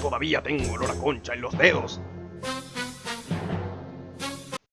Todavía tengo olor a concha en los dedos.